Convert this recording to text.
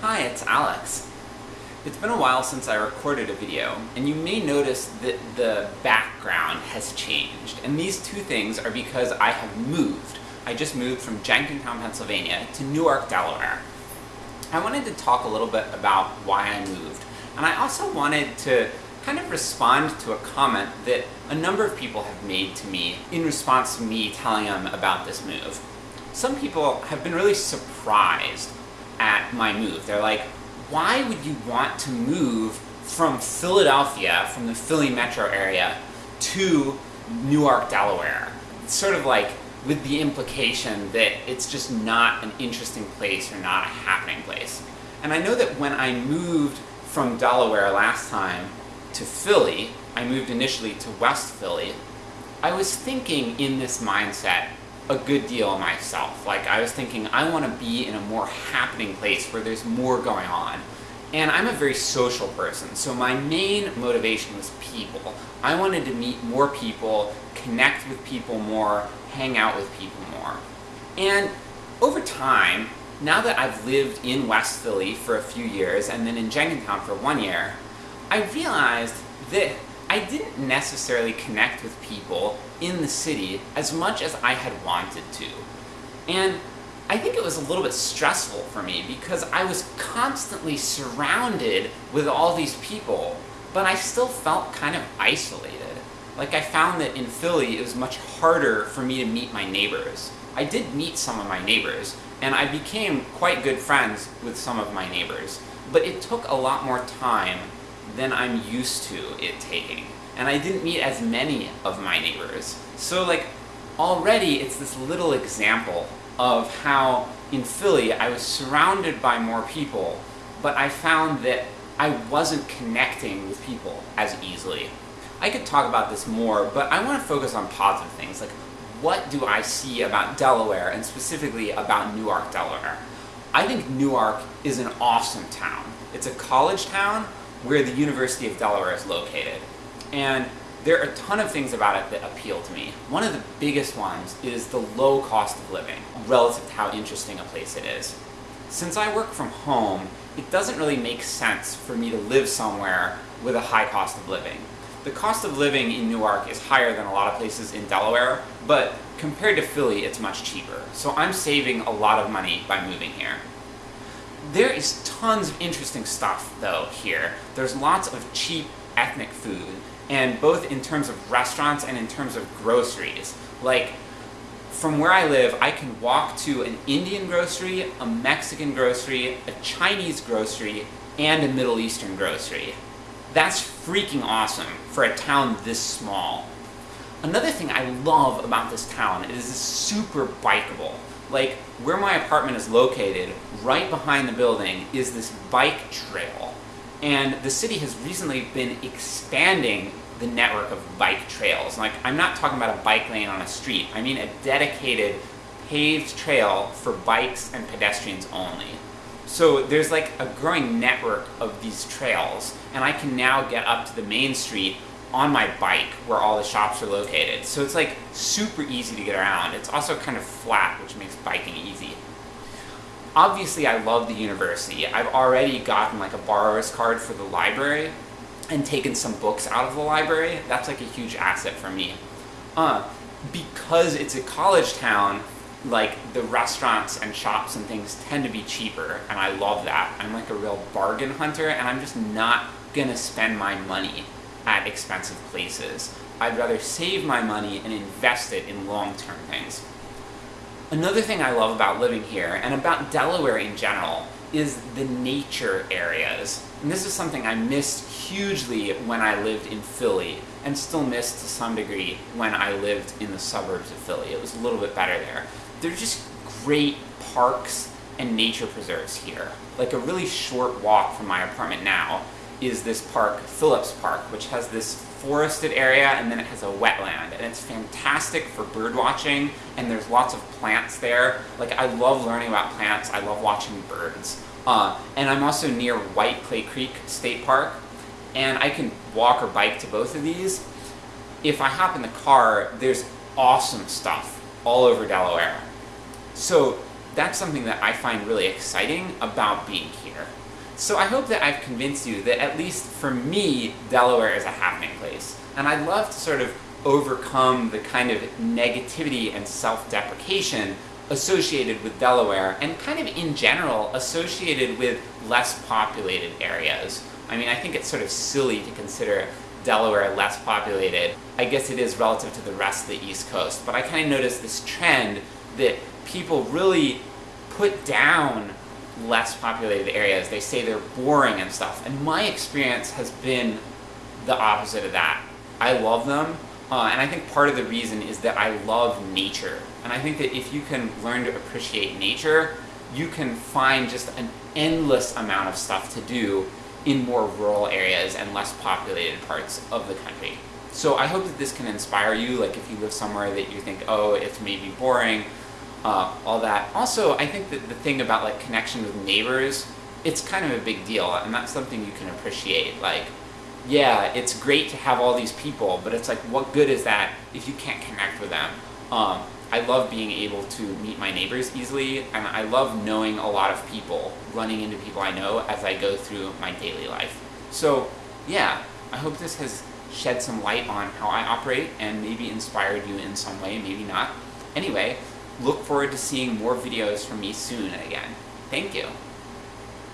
Hi, it's Alex. It's been a while since I recorded a video, and you may notice that the background has changed. And these two things are because I have moved. I just moved from Jenkintown, Pennsylvania to Newark, Delaware. I wanted to talk a little bit about why I moved, and I also wanted to kind of respond to a comment that a number of people have made to me in response to me telling them about this move. Some people have been really surprised my move. They're like, why would you want to move from Philadelphia, from the Philly metro area, to Newark, Delaware? It's sort of like with the implication that it's just not an interesting place or not a happening place. And I know that when I moved from Delaware last time to Philly, I moved initially to West Philly, I was thinking in this mindset a good deal of myself. Like, I was thinking, I want to be in a more happening place where there's more going on. And I'm a very social person, so my main motivation was people. I wanted to meet more people, connect with people more, hang out with people more. And over time, now that I've lived in West Philly for a few years, and then in Jenkintown for one year, I realized that I didn't necessarily connect with people in the city as much as I had wanted to. And I think it was a little bit stressful for me because I was constantly surrounded with all these people, but I still felt kind of isolated. Like I found that in Philly it was much harder for me to meet my neighbors. I did meet some of my neighbors, and I became quite good friends with some of my neighbors, but it took a lot more time than I'm used to it taking. And I didn't meet as many of my neighbors. So like, already it's this little example of how in Philly I was surrounded by more people, but I found that I wasn't connecting with people as easily. I could talk about this more, but I want to focus on positive things, like what do I see about Delaware, and specifically about Newark, Delaware. I think Newark is an awesome town. It's a college town where the University of Delaware is located. And there are a ton of things about it that appeal to me. One of the biggest ones is the low cost of living, relative to how interesting a place it is. Since I work from home, it doesn't really make sense for me to live somewhere with a high cost of living. The cost of living in Newark is higher than a lot of places in Delaware, but compared to Philly, it's much cheaper. So I'm saving a lot of money by moving here. There is tons of interesting stuff, though, here. There's lots of cheap ethnic food, and both in terms of restaurants and in terms of groceries. Like, from where I live, I can walk to an Indian grocery, a Mexican grocery, a Chinese grocery, and a Middle Eastern grocery. That's freaking awesome for a town this small. Another thing I love about this town is it's super bikeable. Like, where my apartment is located, right behind the building, is this bike trail. And the city has recently been expanding the network of bike trails. Like, I'm not talking about a bike lane on a street, I mean a dedicated paved trail for bikes and pedestrians only. So there's like a growing network of these trails, and I can now get up to the main street on my bike where all the shops are located. So it's like super easy to get around. It's also kind of flat, which makes biking easy. Obviously I love the university. I've already gotten like a borrower's card for the library and taken some books out of the library. That's like a huge asset for me. Uh, because it's a college town, like the restaurants and shops and things tend to be cheaper and I love that. I'm like a real bargain hunter and I'm just not gonna spend my money at expensive places. I'd rather save my money and invest it in long-term things. Another thing I love about living here, and about Delaware in general, is the nature areas. And this is something I missed hugely when I lived in Philly, and still miss to some degree when I lived in the suburbs of Philly. It was a little bit better there. There's just great parks and nature preserves here. Like a really short walk from my apartment now is this park, Phillips Park, which has this forested area and then it has a wetland and it's fantastic for bird watching and there's lots of plants there. Like I love learning about plants, I love watching birds. Uh, and I'm also near White Clay Creek State Park and I can walk or bike to both of these. If I hop in the car, there's awesome stuff all over Delaware. So that's something that I find really exciting about being here. So I hope that I've convinced you that at least for me, Delaware is a happening place. And I'd love to sort of overcome the kind of negativity and self-deprecation associated with Delaware, and kind of in general associated with less populated areas. I mean, I think it's sort of silly to consider Delaware less populated. I guess it is relative to the rest of the East Coast, but I kind of noticed this trend that people really put down less populated areas. They say they're boring and stuff, and my experience has been the opposite of that. I love them, uh, and I think part of the reason is that I love nature. And I think that if you can learn to appreciate nature, you can find just an endless amount of stuff to do in more rural areas and less populated parts of the country. So I hope that this can inspire you, like if you live somewhere that you think, oh, it's maybe boring, uh, all that. Also, I think that the thing about like connection with neighbors, it's kind of a big deal, and that's something you can appreciate. Like, yeah, it's great to have all these people, but it's like, what good is that if you can't connect with them? Um, I love being able to meet my neighbors easily, and I love knowing a lot of people, running into people I know as I go through my daily life. So, yeah, I hope this has shed some light on how I operate and maybe inspired you in some way, maybe not. Anyway, look forward to seeing more videos from me soon again. Thank you.